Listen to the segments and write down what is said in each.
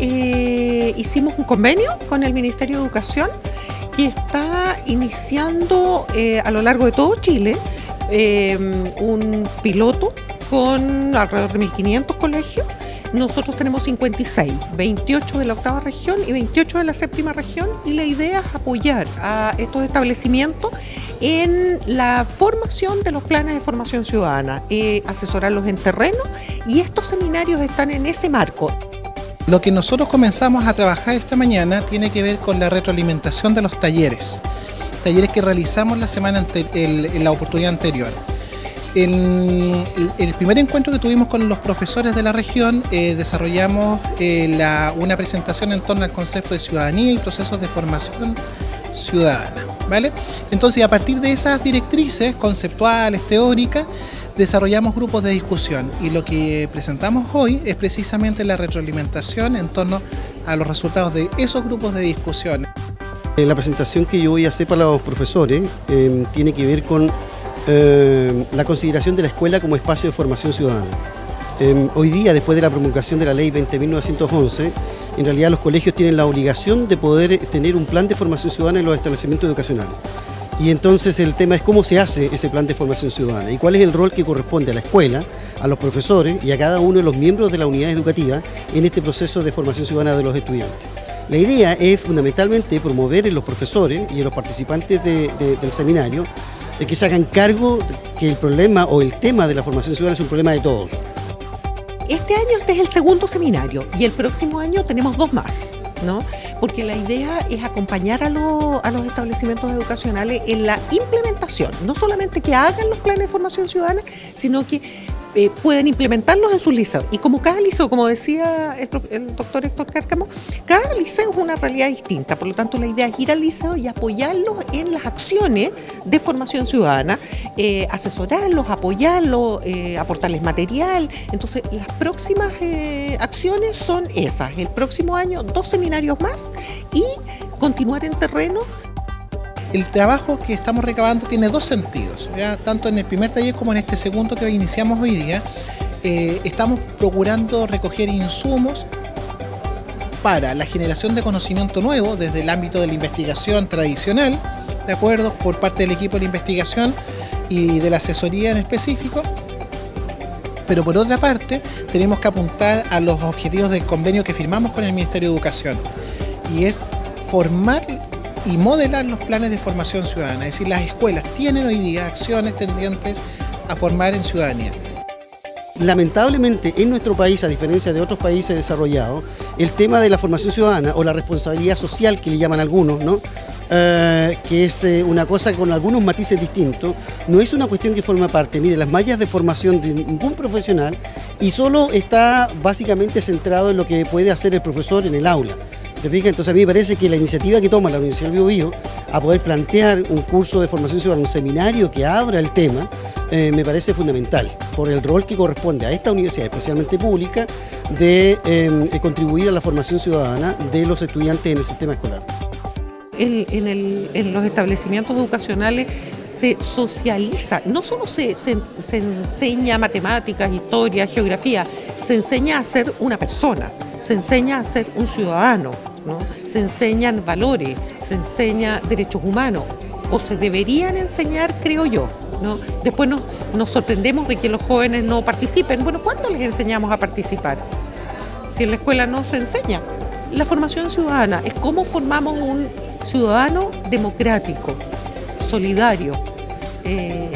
eh, hicimos un convenio con el Ministerio de Educación que está iniciando eh, a lo largo de todo Chile eh, un piloto con alrededor de 1.500 colegios. Nosotros tenemos 56, 28 de la octava región y 28 de la séptima región y la idea es apoyar a estos establecimientos en la formación de los planes de formación ciudadana, asesorarlos en terreno y estos seminarios están en ese marco. Lo que nosotros comenzamos a trabajar esta mañana tiene que ver con la retroalimentación de los talleres, talleres que realizamos la semana en la oportunidad anterior. En el primer encuentro que tuvimos con los profesores de la región eh, desarrollamos eh, una presentación en torno al concepto de ciudadanía y procesos de formación ciudadana. ¿vale? Entonces a partir de esas directrices conceptuales, teóricas, desarrollamos grupos de discusión y lo que presentamos hoy es precisamente la retroalimentación en torno a los resultados de esos grupos de discusión. Eh, la presentación que yo voy a hacer para los profesores eh, tiene que ver con eh, la consideración de la escuela como espacio de formación ciudadana. hoy día, después de la promulgación de la ley 20.911, en realidad los colegios tienen la obligación de poder tener un plan de formación ciudadana en los establecimientos educacionales. Y entonces el tema es cómo se hace ese plan de formación ciudadana y cuál es el rol que corresponde a la escuela, a los profesores y a cada uno de los miembros de la unidad educativa en este proceso de formación ciudadana de los estudiantes. La idea es fundamentalmente promover en los profesores y en los participantes del seminario que se hagan cargo que el problema o el tema de la formación ciudadana es un problema de todos. Este año este es el segundo seminario y el próximo año tenemos dos más. Porque la idea es acompañar a, a, los establecimientos educacionales en la implementación, no solamente que hagan los planes de formación ciudadana, sino que eh, pueden implementarlos en sus liceos. Y como cada liceo, como decía el, doctor Héctor Cárcamo, cada liceo es una realidad distinta, por lo tanto la idea es ir al liceo y apoyarlos en las acciones de formación ciudadana, eh, asesorarlos, apoyarlos, eh, aportarles material. Entonces las próximas acciones son esas, el próximo año dos seminarios más y continuar en terreno el trabajo que estamos recabando tiene dos sentidos, tanto en el primer taller como en este segundo que iniciamos hoy día. Eh, estamos procurando recoger insumos para la generación de conocimiento nuevo desde el ámbito de la investigación tradicional, ¿de acuerdo? Por parte del equipo de la investigación y de la asesoría en específico. Pero por otra parte, tenemos que apuntar a los objetivos del convenio que firmamos con el Ministerio de Educación y es formar y modelar los planes de formación ciudadana. Es decir, las escuelas tienen hoy día acciones tendientes a formar en ciudadanía. Lamentablemente en nuestro país, a diferencia de otros países desarrollados, el tema de la formación ciudadana o la responsabilidad social que le llaman algunos, ¿no? Eh, que es eh, una cosa con algunos matices distintos, no es una cuestión que forma parte ni de las mallas de formación de ningún profesional y solo está básicamente centrado en lo que puede hacer el profesor en el aula. Entonces a mí me parece que la iniciativa que toma la Universidad del Bio, a poder plantear un curso de formación ciudadana, un seminario que abra el tema, eh, me parece fundamental por el rol que corresponde a esta universidad, especialmente pública, de em, contribuir a la formación ciudadana de los estudiantes en el sistema escolar. En, los establecimientos educacionales se socializa, no solo se enseña matemáticas, historia, geografía, se enseña a ser una persona, se enseña a ser un ciudadano se enseñan valores, se enseña derechos humanos, o se deberían enseñar, creo yo. ¿no? Después nos, nos sorprendemos de que los jóvenes no participen. Bueno, ¿cuándo les enseñamos a participar? Si en la escuela no se enseña. La formación ciudadana es cómo formamos un ciudadano democrático, solidario, eh,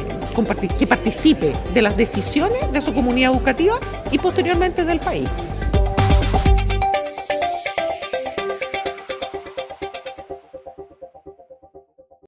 que participe de las decisiones de su comunidad educativa y posteriormente del país.